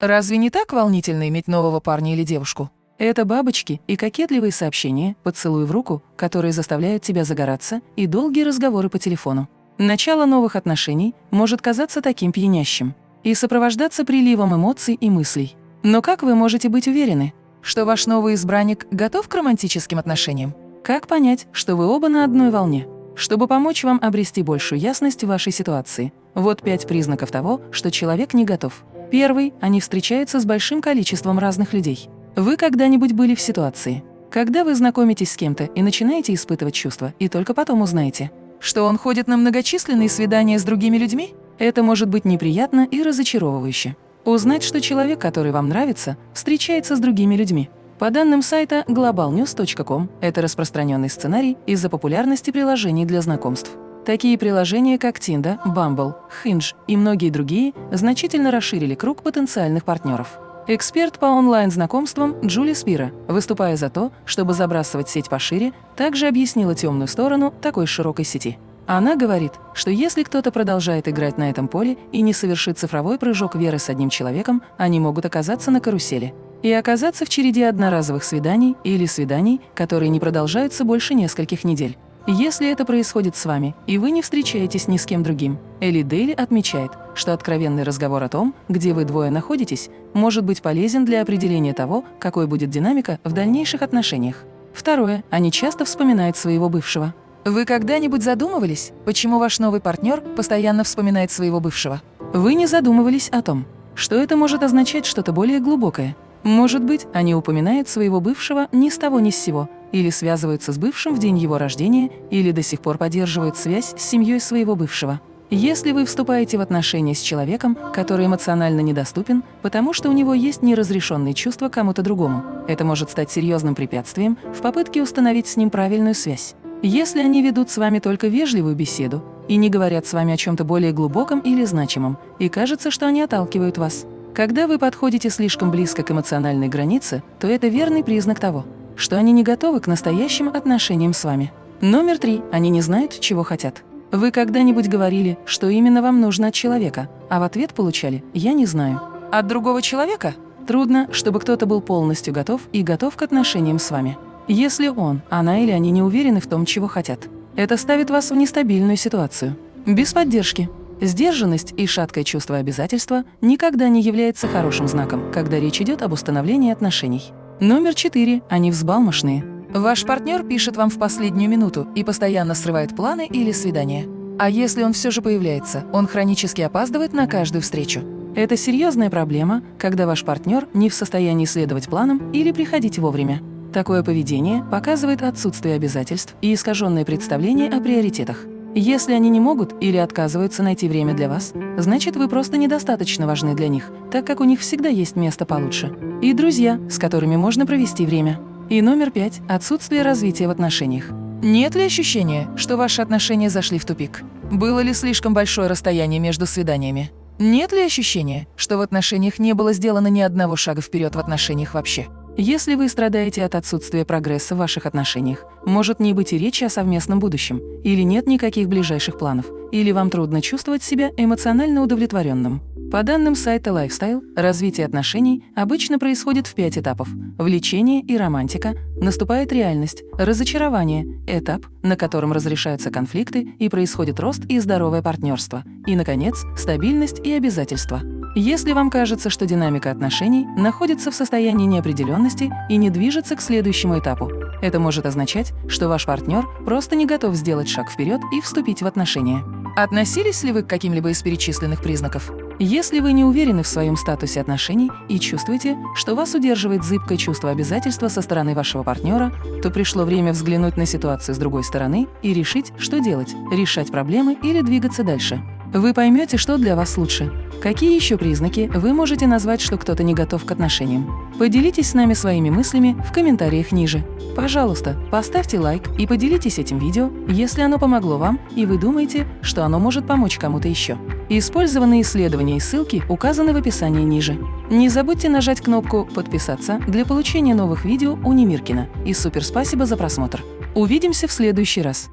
Разве не так волнительно иметь нового парня или девушку? Это бабочки и кокетливые сообщения, поцелуй в руку, которые заставляют тебя загораться, и долгие разговоры по телефону. Начало новых отношений может казаться таким пьянящим и сопровождаться приливом эмоций и мыслей. Но как вы можете быть уверены, что ваш новый избранник готов к романтическим отношениям? Как понять, что вы оба на одной волне? Чтобы помочь вам обрести большую ясность в вашей ситуации, вот пять признаков того, что человек не готов. Первый – они встречаются с большим количеством разных людей. Вы когда-нибудь были в ситуации, когда вы знакомитесь с кем-то и начинаете испытывать чувства, и только потом узнаете, что он ходит на многочисленные свидания с другими людьми? Это может быть неприятно и разочаровывающе. Узнать, что человек, который вам нравится, встречается с другими людьми. По данным сайта globalnews.com, это распространенный сценарий из-за популярности приложений для знакомств. Такие приложения, как Tinder, Bumble, Hinge и многие другие, значительно расширили круг потенциальных партнеров. Эксперт по онлайн-знакомствам Джули Спира, выступая за то, чтобы забрасывать сеть пошире, также объяснила темную сторону такой широкой сети. Она говорит, что если кто-то продолжает играть на этом поле и не совершит цифровой прыжок веры с одним человеком, они могут оказаться на карусели и оказаться в череде одноразовых свиданий или свиданий, которые не продолжаются больше нескольких недель. Если это происходит с вами, и вы не встречаетесь ни с кем другим, Элли Дейли отмечает, что откровенный разговор о том, где вы двое находитесь, может быть полезен для определения того, какой будет динамика в дальнейших отношениях. Второе. Они часто вспоминают своего бывшего. Вы когда-нибудь задумывались, почему ваш новый партнер постоянно вспоминает своего бывшего? Вы не задумывались о том, что это может означать что-то более глубокое. Может быть, они упоминают своего бывшего ни с того ни с сего, или связываются с бывшим в день его рождения, или до сих пор поддерживают связь с семьей своего бывшего. Если вы вступаете в отношения с человеком, который эмоционально недоступен, потому что у него есть неразрешенные чувства кому-то другому, это может стать серьезным препятствием в попытке установить с ним правильную связь. Если они ведут с вами только вежливую беседу и не говорят с вами о чем-то более глубоком или значимом, и кажется, что они отталкивают вас. Когда вы подходите слишком близко к эмоциональной границе, то это верный признак того, что они не готовы к настоящим отношениям с вами. Номер три. Они не знают, чего хотят. Вы когда-нибудь говорили, что именно вам нужно от человека, а в ответ получали «я не знаю». От другого человека? Трудно, чтобы кто-то был полностью готов и готов к отношениям с вами. Если он, она или они не уверены в том, чего хотят. Это ставит вас в нестабильную ситуацию. Без поддержки. Сдержанность и шаткое чувство обязательства никогда не является хорошим знаком, когда речь идет об установлении отношений. Номер четыре. Они взбалмошные. Ваш партнер пишет вам в последнюю минуту и постоянно срывает планы или свидания. А если он все же появляется, он хронически опаздывает на каждую встречу. Это серьезная проблема, когда ваш партнер не в состоянии следовать планам или приходить вовремя. Такое поведение показывает отсутствие обязательств и искаженное представление о приоритетах. Если они не могут или отказываются найти время для вас, значит, вы просто недостаточно важны для них, так как у них всегда есть место получше. И друзья, с которыми можно провести время. И номер пять – отсутствие развития в отношениях. Нет ли ощущения, что ваши отношения зашли в тупик? Было ли слишком большое расстояние между свиданиями? Нет ли ощущения, что в отношениях не было сделано ни одного шага вперед в отношениях вообще? Если вы страдаете от отсутствия прогресса в ваших отношениях, может не быть и речи о совместном будущем, или нет никаких ближайших планов, или вам трудно чувствовать себя эмоционально удовлетворенным. По данным сайта Lifestyle, развитие отношений обычно происходит в пять этапов. Влечение и романтика, наступает реальность, разочарование, этап, на котором разрешаются конфликты и происходит рост и здоровое партнерство, и, наконец, стабильность и обязательства. Если вам кажется, что динамика отношений находится в состоянии неопределенности и не движется к следующему этапу, это может означать, что ваш партнер просто не готов сделать шаг вперед и вступить в отношения. Относились ли вы к каким-либо из перечисленных признаков? Если вы не уверены в своем статусе отношений и чувствуете, что вас удерживает зыбкое чувство обязательства со стороны вашего партнера, то пришло время взглянуть на ситуацию с другой стороны и решить, что делать – решать проблемы или двигаться дальше. Вы поймете, что для вас лучше. Какие еще признаки вы можете назвать, что кто-то не готов к отношениям? Поделитесь с нами своими мыслями в комментариях ниже. Пожалуйста, поставьте лайк и поделитесь этим видео, если оно помогло вам и вы думаете, что оно может помочь кому-то еще. Использованные исследования и ссылки указаны в описании ниже. Не забудьте нажать кнопку «Подписаться» для получения новых видео у Немиркина. И супер спасибо за просмотр. Увидимся в следующий раз.